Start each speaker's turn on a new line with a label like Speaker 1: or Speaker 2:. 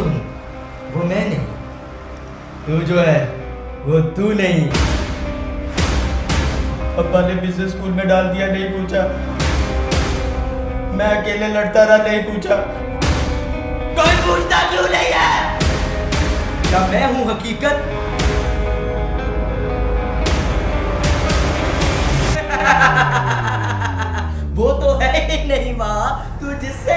Speaker 1: वो मैं नहीं। तू जो है वो तू नहीं। पापा ने बिज़नेस स्कूल में डाल दिया नहीं पूछा। मैं अकेले लड़ता रहा नहीं पूछा। कोई पूछता क्यों नहीं है? क्या मैं हूँ हकीकत? वो तो है ही नहीं माँ। तू जिससे